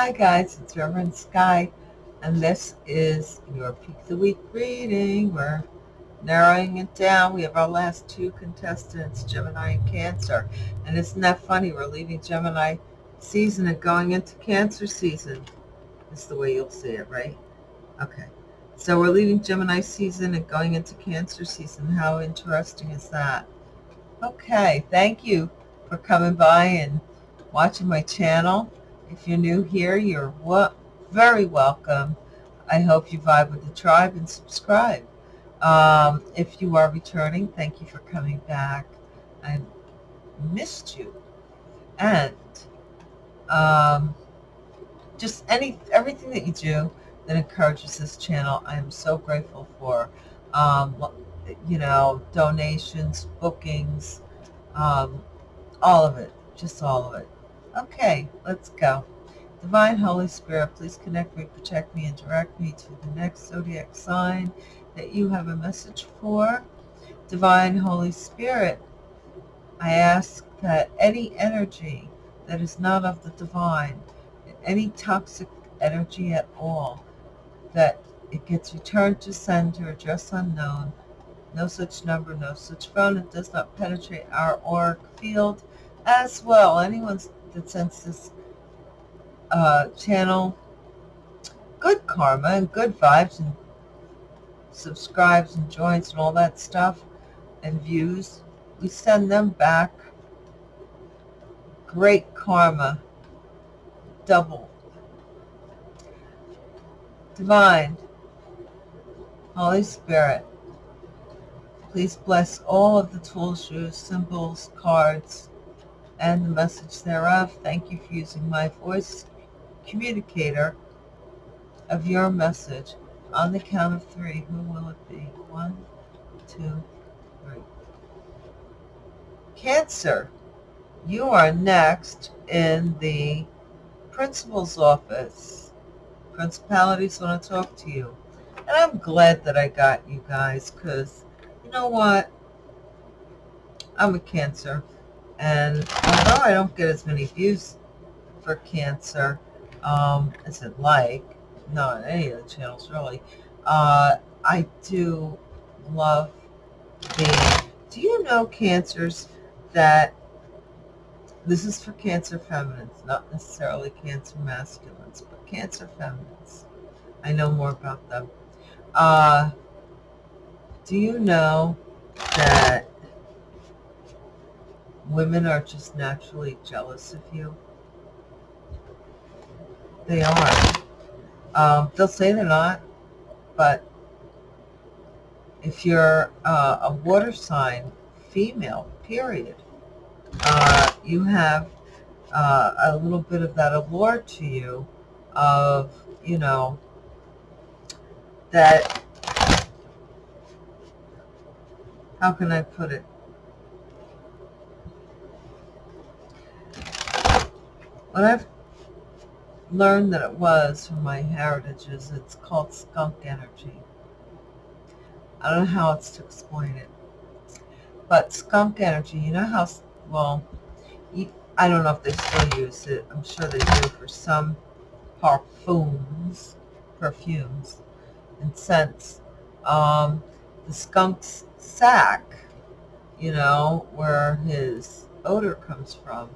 Hi guys, it's Reverend Sky, and this is your Peak of the Week reading. We're narrowing it down. We have our last two contestants, Gemini and Cancer. And isn't that funny? We're leaving Gemini season and going into Cancer season. That's the way you'll see it, right? Okay. So we're leaving Gemini season and going into Cancer season. How interesting is that? Okay, thank you for coming by and watching my channel. If you're new here, you're very welcome. I hope you vibe with the tribe and subscribe. Um, if you are returning, thank you for coming back. I missed you. And um, just any everything that you do that encourages this channel, I am so grateful for. Um, you know, donations, bookings, um, all of it, just all of it. Okay, let's go. Divine Holy Spirit, please connect me, protect me, and direct me to the next zodiac sign that you have a message for. Divine Holy Spirit, I ask that any energy that is not of the divine, any toxic energy at all, that it gets returned to sender, address unknown, no such number, no such phone. It does not penetrate our auric field as well. Anyone sends this uh, channel. Good karma and good vibes and subscribes and joins and all that stuff and views, we send them back. Great karma, double. Divine, Holy Spirit, please bless all of the tools, shoes, symbols, cards, and the message thereof. Thank you for using my voice communicator of your message. On the count of three, who will it be? One, two, three. Cancer, you are next in the principal's office. Principalities want to talk to you. And I'm glad that I got you guys because you know what? I'm a Cancer. And although I don't get as many views for Cancer um, as I'd like, not on any of the channels really, uh, I do love the, do you know Cancers that, this is for Cancer feminines, not necessarily Cancer masculines, but Cancer feminines. I know more about them. Uh, do you know that women are just naturally jealous of you? They are. Um, they'll say they're not, but if you're uh, a water sign, female, period, uh, you have uh, a little bit of that allure to you of, you know, that how can I put it? What I've learned that it was from my heritage is it's called skunk energy. I don't know how else to explain it. But skunk energy, you know how, well, I don't know if they still use it. I'm sure they do for some parfums, perfumes, and scents. Um, the skunk's sack, you know, where his odor comes from,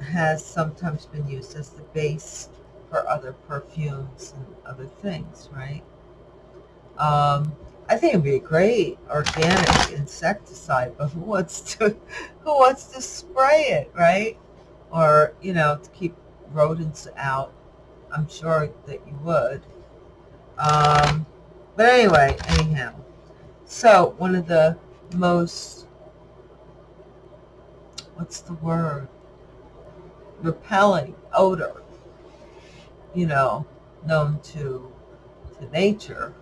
has sometimes been used as the base for other perfumes and other things, right? Um, I think it'd be a great organic insecticide, but who wants to who wants to spray it, right? Or you know, to keep rodents out. I'm sure that you would. Um, but anyway, anyhow, so one of the most what's the word? Repelling odor, you know, known to to nature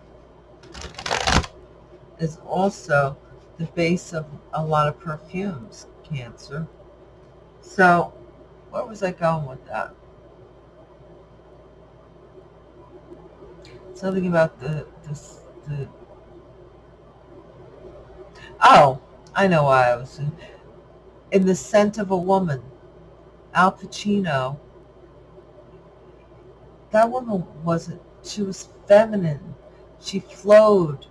is also the base of a lot of perfumes, Cancer. So, where was I going with that? Something about the, the, the oh, I know why I was in the scent of a woman. Al Pacino that woman wasn't, she was feminine. She flowed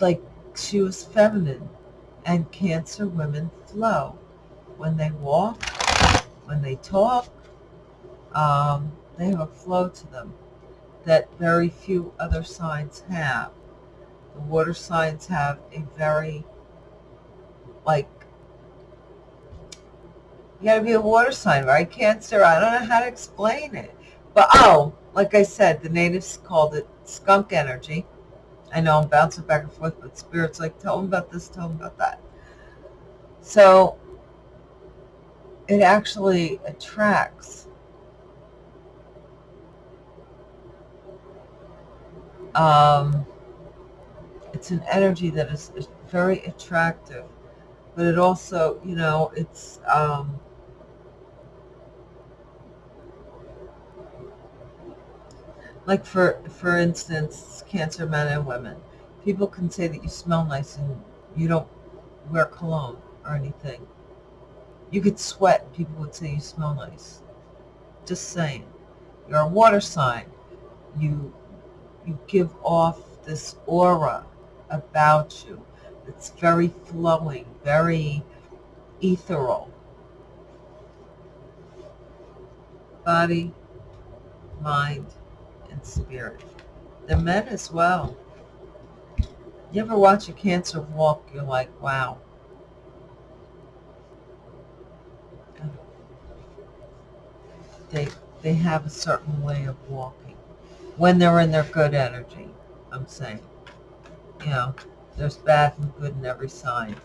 like she was feminine. And Cancer women flow. When they walk, when they talk, um, they have a flow to them that very few other signs have. The water signs have a very, like, you gotta be a water sign, right, Cancer? I don't know how to explain it. But, oh, like I said, the natives called it skunk energy. I know I'm bouncing back and forth, but Spirit's like, tell them about this, tell them about that. So, it actually attracts um, it's an energy that is, is very attractive, but it also, you know, it's um, like for for instance, cancer men and women. People can say that you smell nice and you don't wear cologne or anything. You could sweat and people would say you smell nice. Just saying. You're a water sign. You you give off this aura about you. It's very flowing, very ethereal. Body, mind, and spirit. The men as well. You ever watch a cancer walk, you're like, wow. They, they have a certain way of walking when they're in their good energy, I'm saying. You know, there's bad and good in every sign.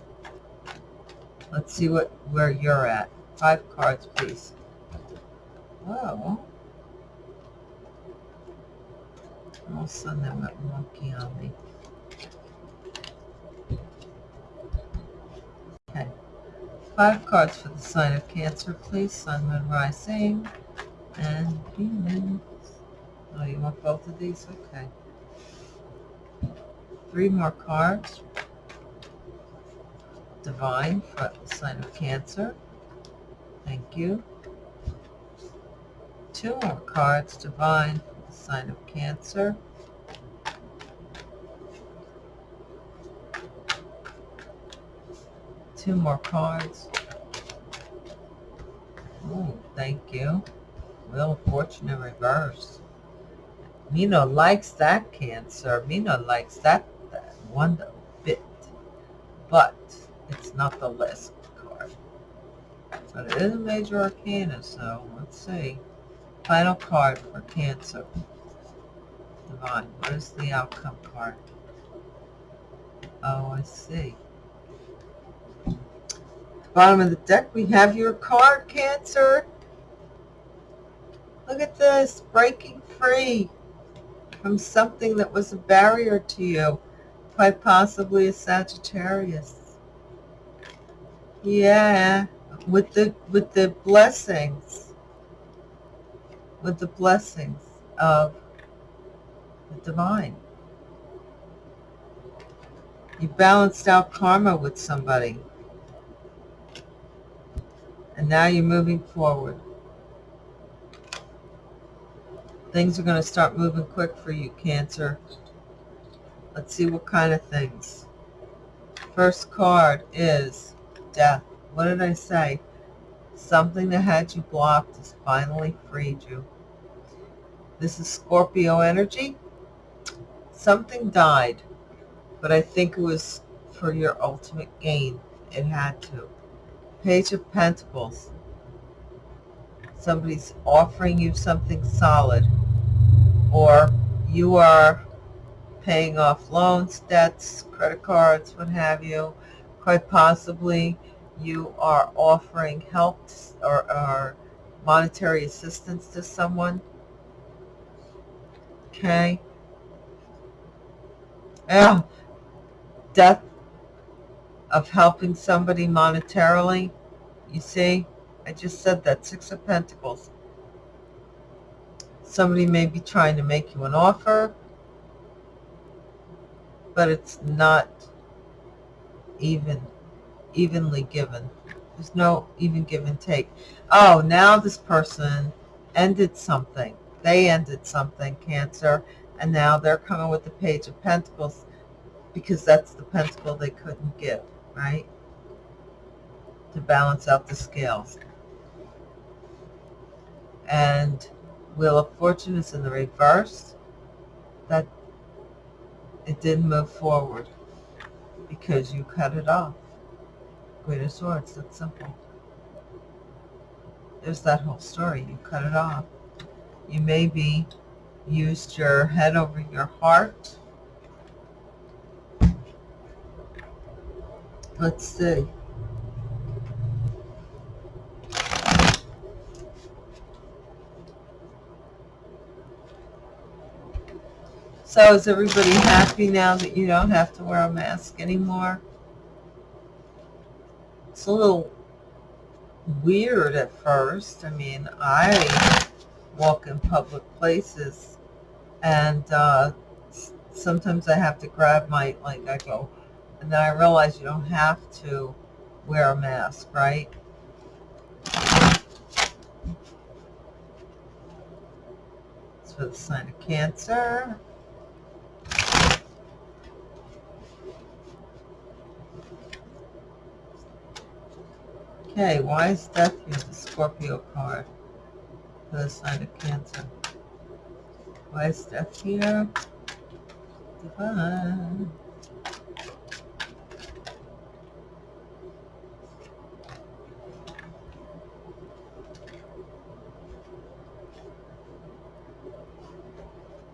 Let's see what where you're at. Five cards, please. Oh. All of a sudden I went monkey on me. Okay. Five cards for the sign of Cancer, please. Sun, Moon, Rising, and Venus. Oh, you want both of these? Okay. Three more cards. Divine for the sign of Cancer. Thank you. Two more cards. Divine sign of Cancer. Two more cards. Oh, thank you. Wheel of Fortune in reverse. Mina likes that cancer. Mina likes that, that one bit. But it's not the list card. But it is a major arcana, so let's see. Final card for cancer. Divine. What is the outcome card? Oh, I see. At the bottom of the deck, we have your card, Cancer. Look at this. Breaking free from something that was a barrier to you, quite possibly a Sagittarius. Yeah, with the with the blessings, with the blessings of the divine. You balanced out karma with somebody. And now you're moving forward. Things are going to start moving quick for you, Cancer. Let's see what kind of things. First card is death. What did I say? Something that had you blocked has finally freed you. This is Scorpio energy. Something died, but I think it was for your ultimate gain. It had to. Page of Pentacles. Somebody's offering you something solid or you are paying off loans, debts, credit cards, what have you. Quite possibly you are offering help or, or monetary assistance to someone. Okay. Yeah. Death of helping somebody monetarily. You see, I just said that. Six of Pentacles. Somebody may be trying to make you an offer, but it's not even evenly given. There's no even give and take. Oh, now this person ended something. they ended something, Cancer, and now they're coming with the Page of Pentacles because that's the pentacle they couldn't give, right? To balance out the scales. And Wheel of Fortune is in the reverse. That it didn't move forward because you cut it off. Queen of Swords, that's simple. There's that whole story. You cut it off. You maybe used your head over your heart. Let's see. So is everybody happy now that you don't have to wear a mask anymore? It's a little weird at first. I mean, I walk in public places and uh, sometimes I have to grab my, like I go, and then I realize you don't have to wear a mask, right? It's for the sign of Cancer. Okay, why is death here the Scorpio card the sign of Cancer? Why death here? Divine.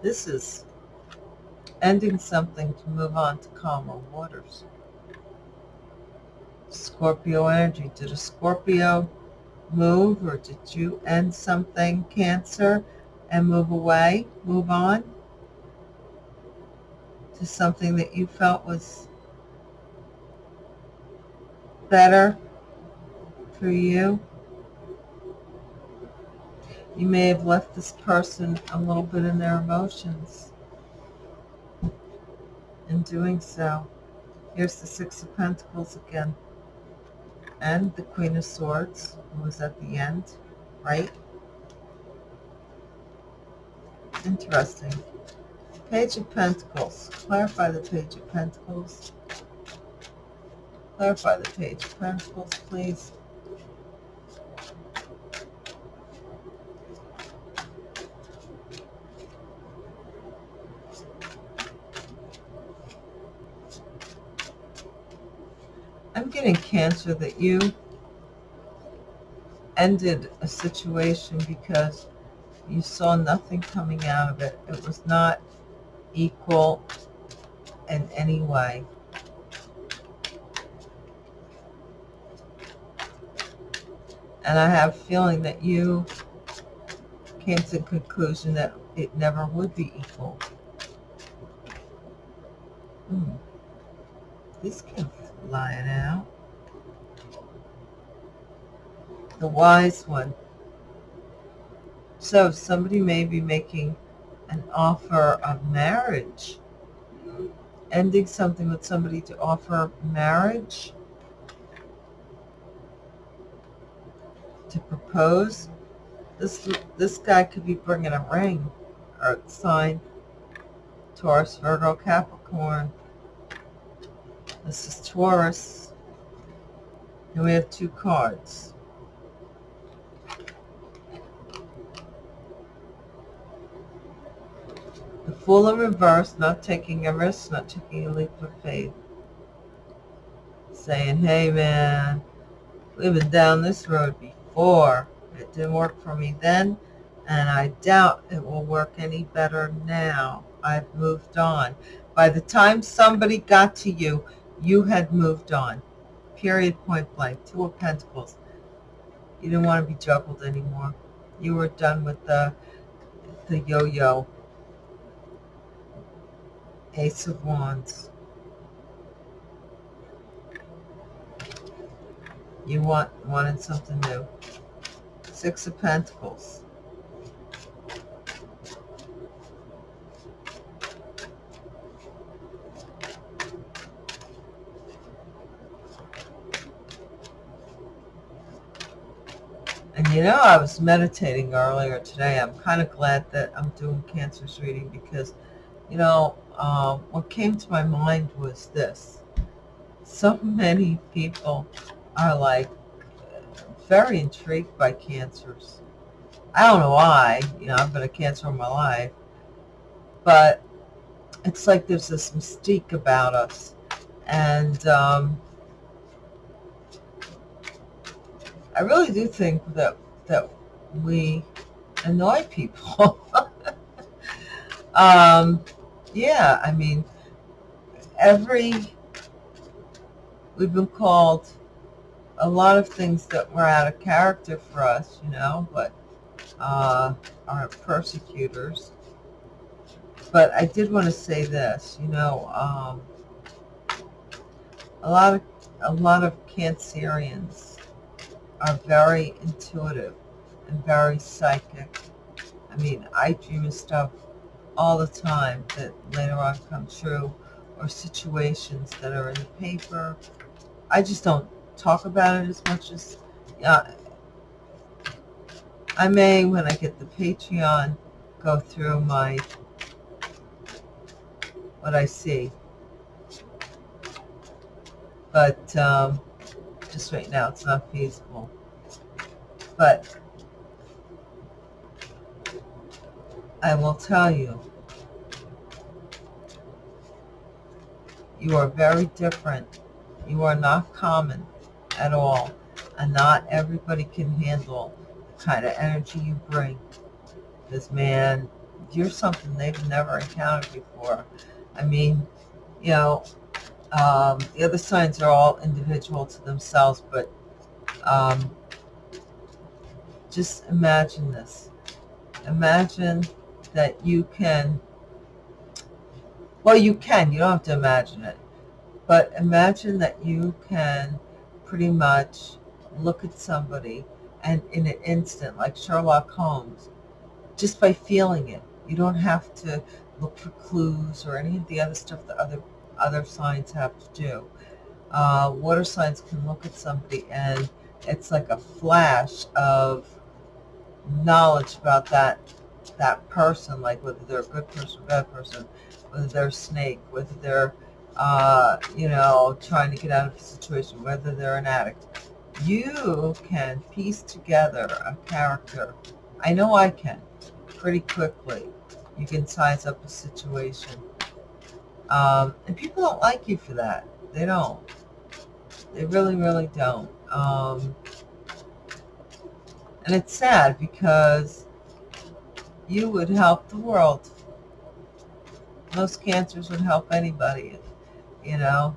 This is ending something to move on to calmer waters. Scorpio energy. Did a Scorpio move or did you end something, Cancer, and move away, move on to something that you felt was better for you? You may have left this person a little bit in their emotions in doing so. Here's the Six of Pentacles again and the Queen of Swords was at the end, right? Interesting. Page of Pentacles. Clarify the Page of Pentacles. Clarify the Page of Pentacles, please. I'm cancer that you ended a situation because you saw nothing coming out of it. It was not equal in any way. And I have a feeling that you came to the conclusion that it never would be equal. Hmm. This can lying out. The wise one. So somebody may be making an offer of marriage. Ending something with somebody to offer marriage. To propose. This, this guy could be bringing a ring or sign. Taurus, Virgo, Capricorn. This is Taurus. And we have two cards. Fool in reverse, not taking a risk, not taking a leap of faith. Saying, hey man, we've been down this road before. It didn't work for me then, and I doubt it will work any better now. I've moved on. By the time somebody got to you, you had moved on. Period, point blank. Two of Pentacles. You didn't want to be juggled anymore. You were done with the, the yo-yo. Ace of Wands. You want wanted something new. Six of Pentacles. and you know, I was meditating earlier today. I'm kind of glad that I'm doing Cancer's reading because, you know, uh, what came to my mind was this. So many people are like very intrigued by cancers. I don't know why, you know, I've been a cancer all my life, but it's like there's this mystique about us. And um, I really do think that that we annoy people. um, yeah, I mean, every we've been called a lot of things that were out of character for us, you know, but uh, our persecutors. But I did want to say this, you know, um, a lot of a lot of Cancerians are very intuitive and very psychic. I mean, I dream of stuff all the time that later on come true or situations that are in the paper. I just don't talk about it as much as uh, I may, when I get the Patreon, go through my what I see. But um, just right now it's not feasible. But I will tell you, you are very different. You are not common at all. And not everybody can handle the kind of energy you bring. This man, you're something they've never encountered before. I mean, you know, um, the other signs are all individual to themselves, but um, just imagine this. Imagine that you can, well, you can, you don't have to imagine it, but imagine that you can pretty much look at somebody and in an instant, like Sherlock Holmes, just by feeling it. You don't have to look for clues or any of the other stuff that other other signs have to do. Uh, water signs can look at somebody and it's like a flash of knowledge about that that person, like whether they're a good person, bad person, whether they're a snake, whether they're, uh, you know, trying to get out of a situation, whether they're an addict. You can piece together a character. I know I can pretty quickly. You can size up a situation. Um, and people don't like you for that. They don't. They really, really don't. Um, and it's sad because you would help the world. Most cancers would help anybody, you know,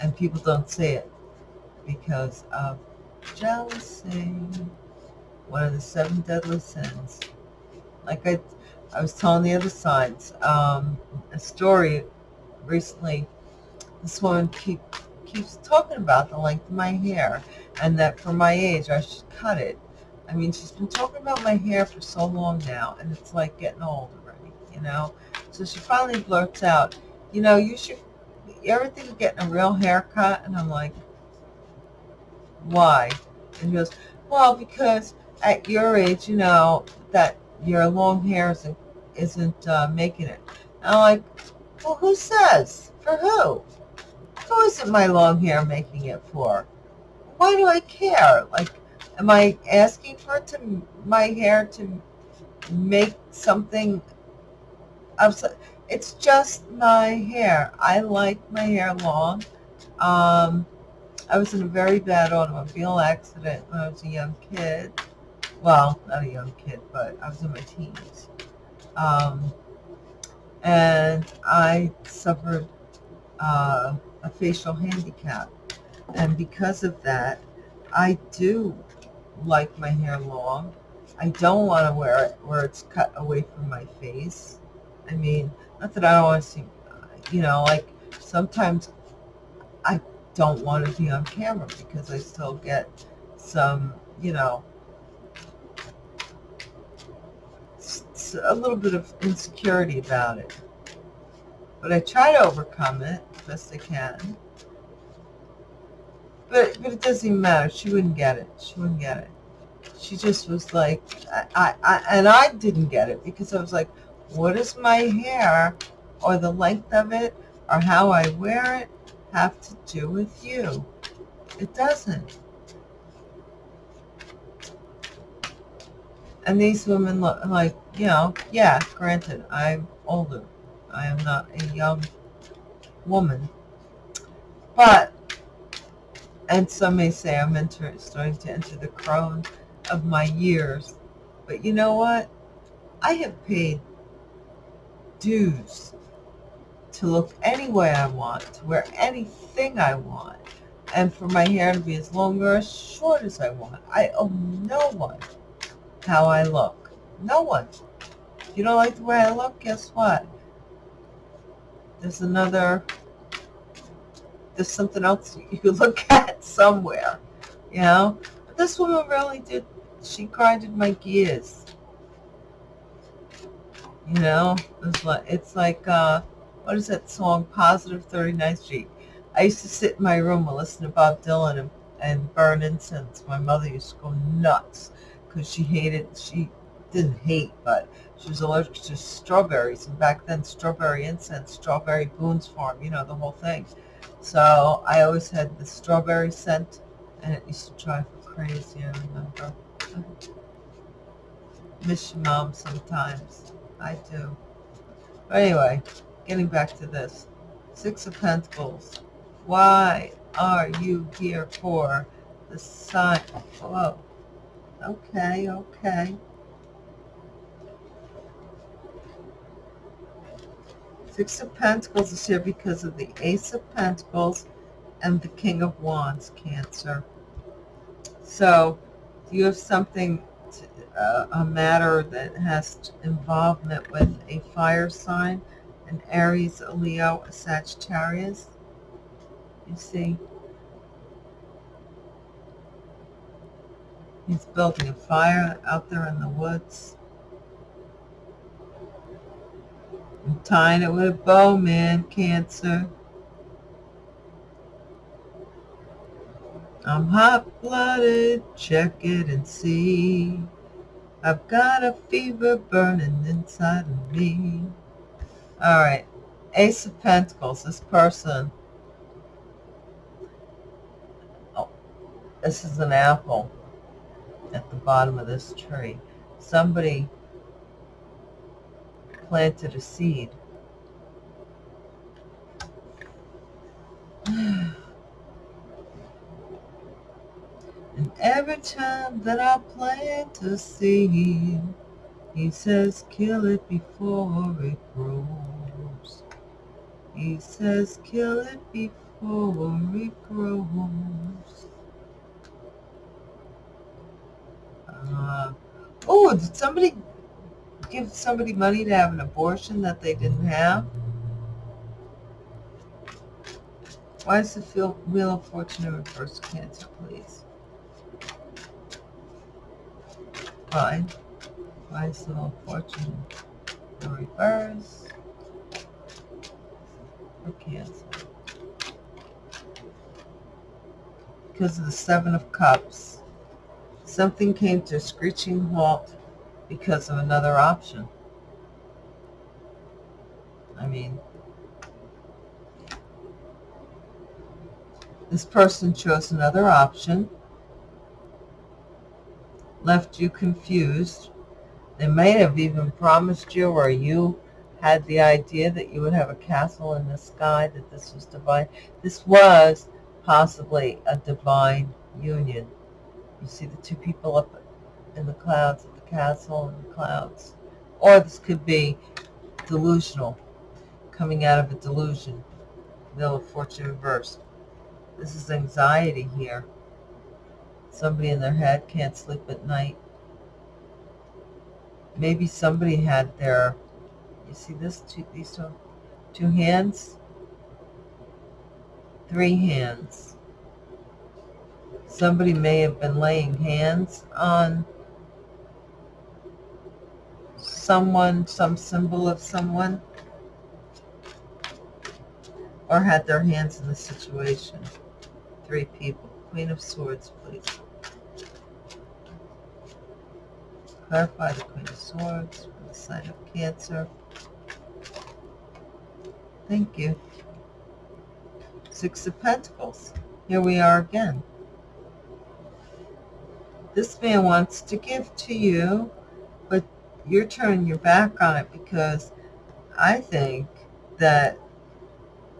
and people don't see it because of jealousy, one of the seven deadly sins. Like I, I was telling the other sides, um, a story recently. This woman keep, keeps talking about the length of my hair and that for my age I should cut it I mean, she's been talking about my hair for so long now, and it's like getting old already, you know? So she finally blurts out, you know, you should, you ever think of getting a real haircut? And I'm like, why? And he goes, well, because at your age, you know, that your long hair isn't, isn't uh, making it. And I'm like, well, who says? For who? Who isn't my long hair making it for? Why do I care? Like, Am I asking for it to my hair to make something upset? It's just my hair. I like my hair long. Um, I was in a very bad automobile accident when I was a young kid. Well, not a young kid, but I was in my teens. Um, and I suffered uh, a facial handicap. And because of that, I do like my hair long. I don't want to wear it where it's cut away from my face. I mean, not that I don't want to see, you know, like sometimes I don't want to be on camera because I still get some, you know, a little bit of insecurity about it. But I try to overcome it best I can. But but it doesn't matter. She wouldn't get it. She wouldn't get it. She just was like, I, I, I and I didn't get it because I was like, what does my hair or the length of it or how I wear it have to do with you? It doesn't. And these women look like, you know, yeah, granted, I'm older. I am not a young woman. But, and some may say I'm enter, starting to enter the crown of my years. But you know what? I have paid dues to look any way I want, to wear anything I want, and for my hair to be as long or as short as I want. I owe no one how I look. No one. If you don't like the way I look, guess what? There's another, there's something else you look at somewhere, you know? But this woman really did, she grinded my gears. You know, it's like, it's like uh, what is that song, Positive 39th Street? I used to sit in my room and listen to Bob Dylan and, and burn incense. My mother used to go nuts because she hated, she didn't hate, but she was allergic to strawberries. And back then, strawberry incense, strawberry Boone's Farm, you know, the whole thing. So I always had the strawberry scent, and it used to drive me crazy, I remember. Miss your mom sometimes. I do. But anyway, getting back to this. Six of Pentacles. Why are you here for the sign? Whoa. Okay, okay. Six of Pentacles is here because of the Ace of Pentacles and the King of Wands, Cancer. So, you have something, to, uh, a matter that has involvement with a fire sign, an Aries, a Leo, a Sagittarius? You see? He's building a fire out there in the woods. I'm tying it with a bow, man, Cancer. I'm hot-blooded, check it and see. I've got a fever burning inside of me. All right, Ace of Pentacles, this person. Oh, this is an apple at the bottom of this tree. Somebody planted a seed. and every time that I plant a seed, he says, kill it before it grows. He says, kill it before it grows. Uh, oh, did somebody give somebody money to have an abortion that they didn't have? Why is the Wheel of Fortune in reverse Cancer, please? Fine. Why is the Wheel of Fortune in reverse for Cancer? Because of the Seven of Cups. Something came to a screeching halt because of another option. I mean, this person chose another option, left you confused. They may have even promised you or you had the idea that you would have a castle in the sky, that this was divine. This was possibly a divine union. You see the two people up in the clouds at castle in the clouds. Or this could be delusional, coming out of a delusion. Wheel of Fortune reversed. This is anxiety here. Somebody in their head can't sleep at night. Maybe somebody had their, you see this, two, these two, two hands, three hands somebody may have been laying hands on someone, some symbol of someone, or had their hands in the situation. Three people. Queen of Swords, please. Clarify the Queen of Swords for the sign of Cancer. Thank you. Six of Pentacles. Here we are again. This man wants to give to you, you're turning your back on it because I think that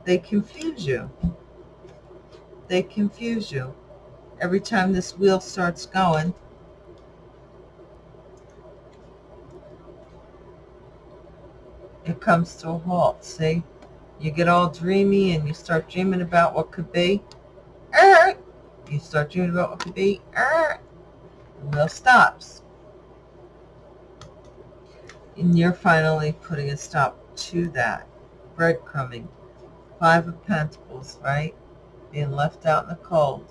they confuse you. They confuse you. Every time this wheel starts going, it comes to a halt. See? You get all dreamy and you start dreaming about what could be. You start dreaming about what could be. The wheel stops. And you're finally putting a stop to that. Breadcrumbing. Five of Pentacles, right? Being left out in the cold.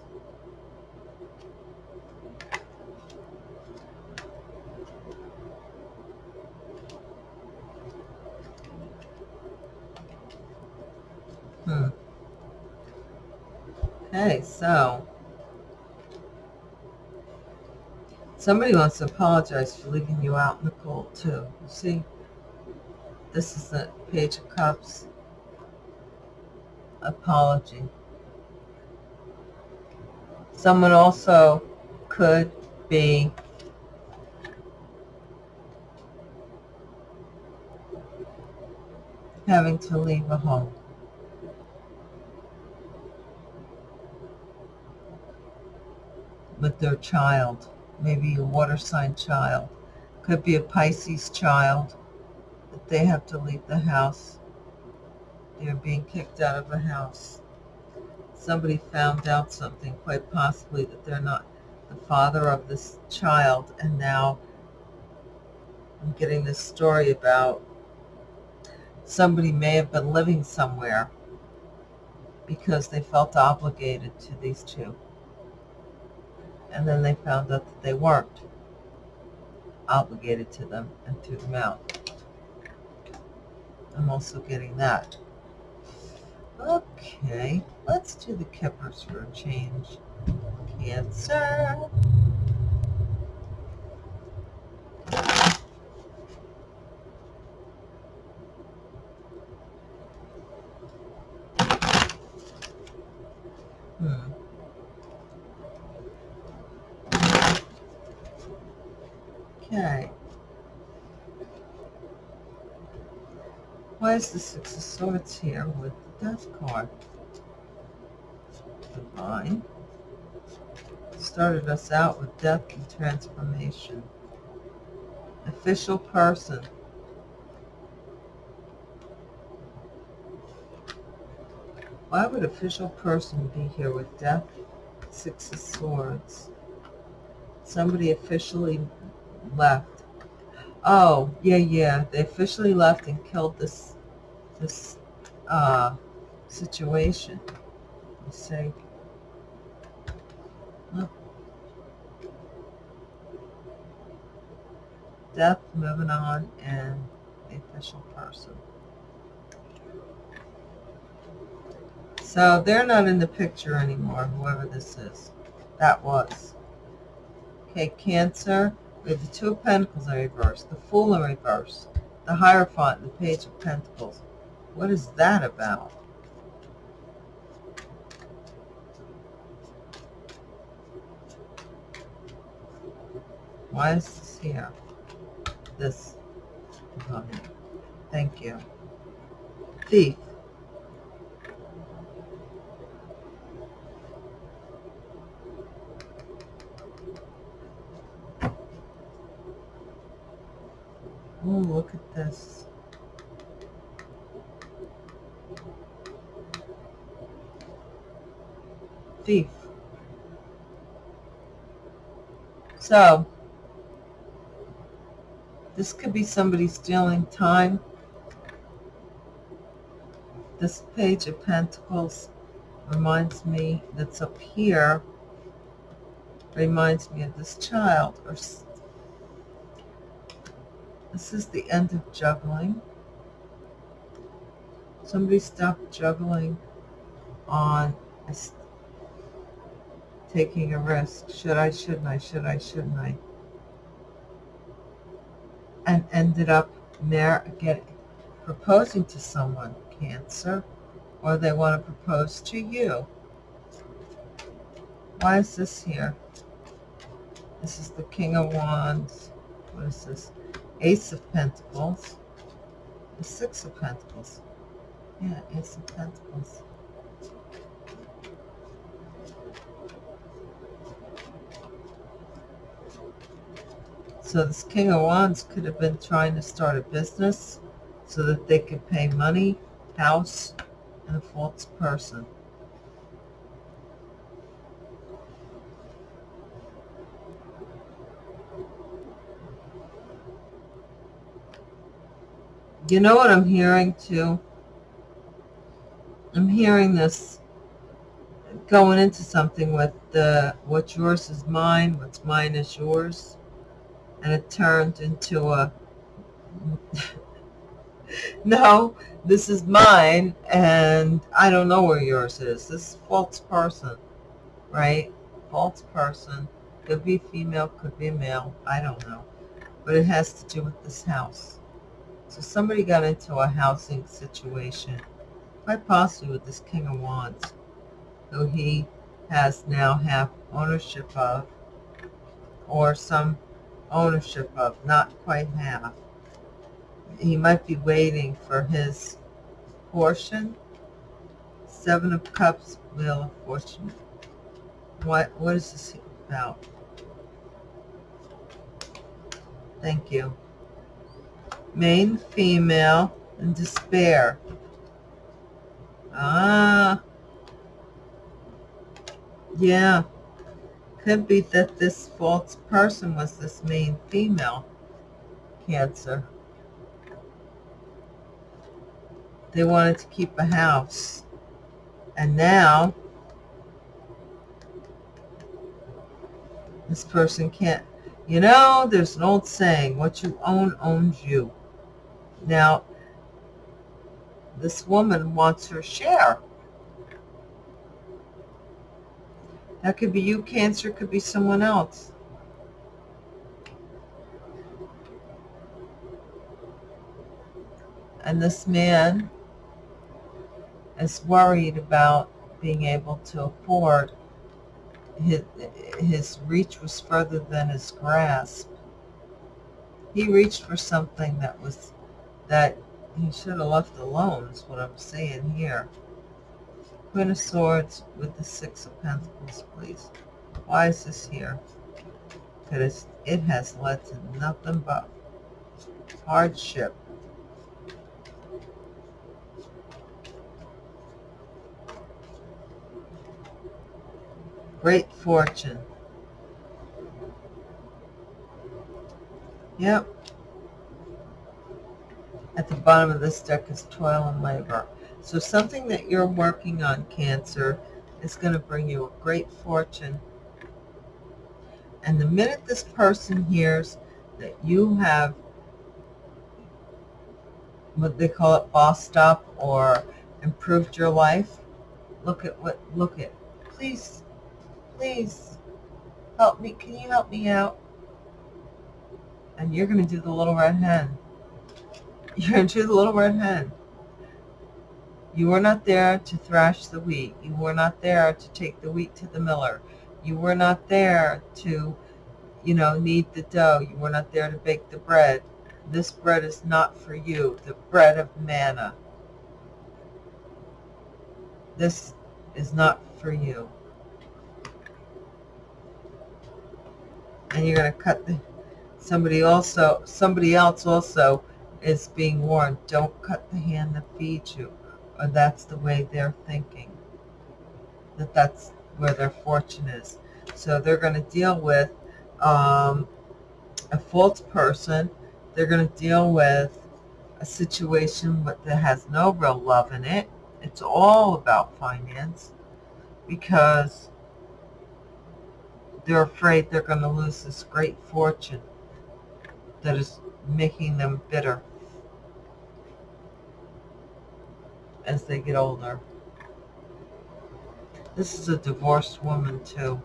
Hmm. Okay, so somebody wants to apologize for leaving you out in the cold too. You see, this is the Page of Cups apology. Someone also could be having to leave a home. with their child, maybe a water sign child. Could be a Pisces child that they have to leave the house. They're being kicked out of a house. Somebody found out something, quite possibly that they're not the father of this child, and now I'm getting this story about somebody may have been living somewhere because they felt obligated to these two and then they found out that they weren't obligated to them and threw them out. I'm also getting that. Okay, let's do the Kippers for a change. Cancer. Hmm. Okay. Why is the Six of Swords here with the Death card? Divine. Started us out with death and transformation. Official person. Why would official person be here with death, Six of Swords? Somebody officially left. Oh, yeah, yeah. They officially left and killed this this uh, situation. You see? Look. Death, moving on, and the official person. So they're not in the picture anymore, whoever this is. That was. Okay, Cancer. Have the Two of Pentacles in reverse, the Fool in reverse, the Hierophant, the Page of Pentacles. What is that about? Why is this here? This. Oh, Thank you. Thief. Oh, look at this. Thief. So, this could be somebody stealing time. This page of pentacles reminds me that's up here reminds me of this child or this is the end of juggling. Somebody stopped juggling on taking a risk. Should I, shouldn't I, should I, shouldn't I? And ended up mar- get, proposing to someone, Cancer, or they want to propose to you. Why is this here? This is the King of Wands. What is this? Ace of Pentacles. The Six of Pentacles. Yeah, Ace of Pentacles. So this King of Wands could have been trying to start a business so that they could pay money, house, and a false person. You know what I'm hearing too? I'm hearing this going into something with the what's yours is mine, what's mine is yours and it turned into a no this is mine and i don't know where yours is. This false person right? False person. Could be female could be male. I don't know. But it has to do with this house. So somebody got into a housing situation quite possibly with this king of wands who he has now have ownership of or some ownership of, not quite half. He might be waiting for his portion. Seven of Cups, Wheel of Fortune. What, what is this about? Thank you. Main female and despair. Ah. Yeah could be that this false person was this main female cancer. They wanted to keep a house. And now, this person can't. You know, there's an old saying, what you own owns you. Now, this woman wants her share. That could be you, Cancer. could be someone else. And this man is worried about being able to afford. His, his reach was further than his grasp. He reached for something that was that he should have left alone is what I'm saying here. Queen of Swords with the Six of Pentacles, please. Why is this here? Because it has led to nothing but hardship. Great fortune. Yep. At the bottom of this deck is toil and labor. So something that you're working on, Cancer, is going to bring you a great fortune. And the minute this person hears that you have what they call it bossed up or improved your life, look at what, look at, please, please help me. Can you help me out? And you're going to do the little red hen. You're going to do the little red hen. You were not there to thrash the wheat. You were not there to take the wheat to the miller. You were not there to, you know, knead the dough. You were not there to bake the bread. This bread is not for you, the bread of manna. This is not for you. And you're going to cut the, somebody also, somebody else also is being warned, don't cut the hand that feeds you or that's the way they're thinking, that that's where their fortune is. So they're going to deal with um, a false person. They're going to deal with a situation that has no real love in it. It's all about finance because they're afraid they're going to lose this great fortune that is making them bitter. As they get older. This is a divorced woman too.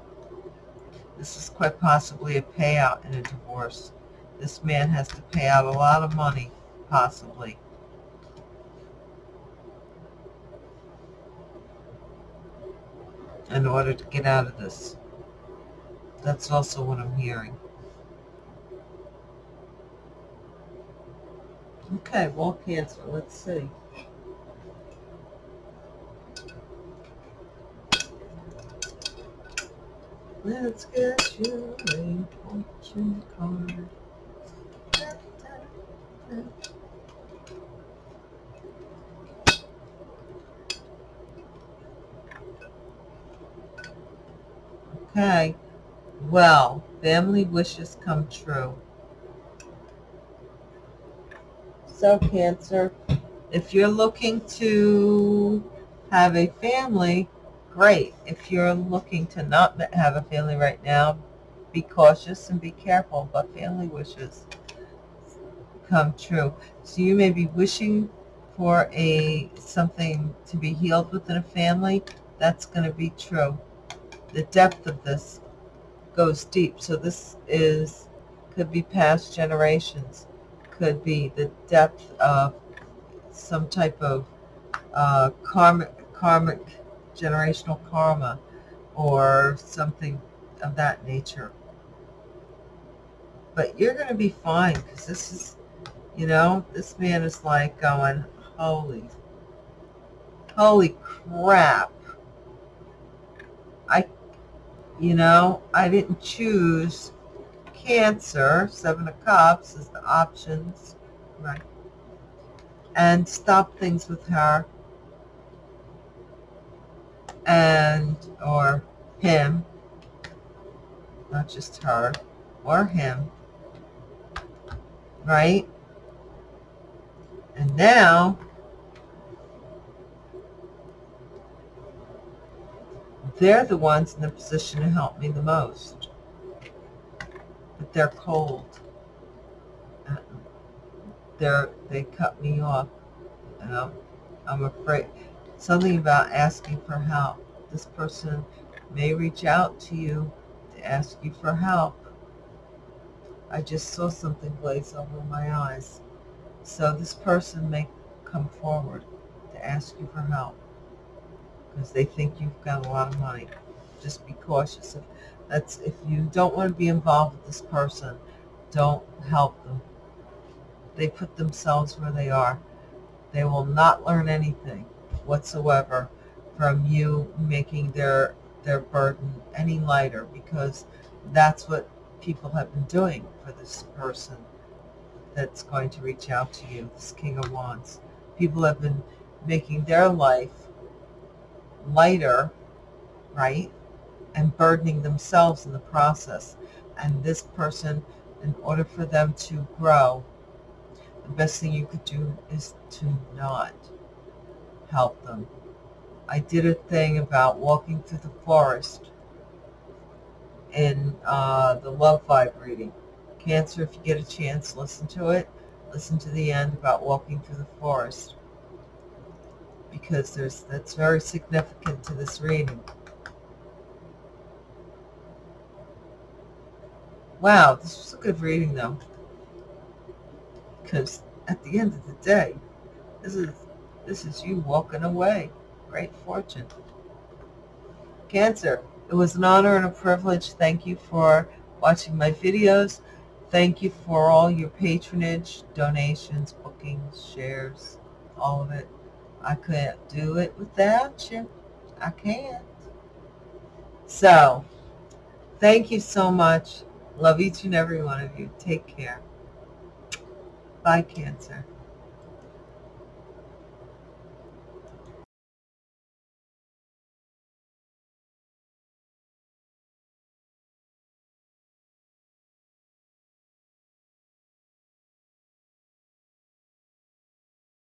This is quite possibly a payout in a divorce. This man has to pay out a lot of money, possibly. in order to get out of this. That's also what I'm hearing. Okay, wall cancer, let's see. Let's get you a fortune card. Okay, well, family wishes come true. So, Cancer, if you're looking to have a family, great. If you're looking to not have a family right now, be cautious and be careful, but family wishes come true. So you may be wishing for a something to be healed within a family. That's going to be true the depth of this goes deep. So this is could be past generations, could be the depth of some type of uh, karmic, karmic generational karma or something of that nature. But you're going to be fine because this is, you know, this man is like going, holy, holy crap. I you know, I didn't choose Cancer. Seven of Cups is the options, right? And stop things with her and or him, not just her, or him, right? And now They're the ones in the position to help me the most. But they're cold. They're, they cut me off. And I'm, I'm afraid. Something about asking for help. This person may reach out to you to ask you for help. I just saw something glaze over my eyes. So this person may come forward to ask you for help because they think you've got a lot of money. Just be cautious. If that's if you don't want to be involved with this person, don't help them. They put themselves where they are. They will not learn anything whatsoever from you making their their burden any lighter because that's what people have been doing for this person that's going to reach out to you, this King of Wands. People have been making their life lighter, right, and burdening themselves in the process. And this person, in order for them to grow, the best thing you could do is to not help them. I did a thing about walking through the forest in uh, the love vibe reading. Cancer, if you get a chance, listen to it. Listen to the end about walking through the forest because there's that's very significant to this reading. Wow, this was a good reading though. Because at the end of the day, this is this is you walking away. Great fortune. Cancer, it was an honor and a privilege. Thank you for watching my videos. Thank you for all your patronage, donations, bookings, shares, all of it. I couldn't do it without you. I can't. So, thank you so much. Love each and every one of you. Take care. Bye, Cancer.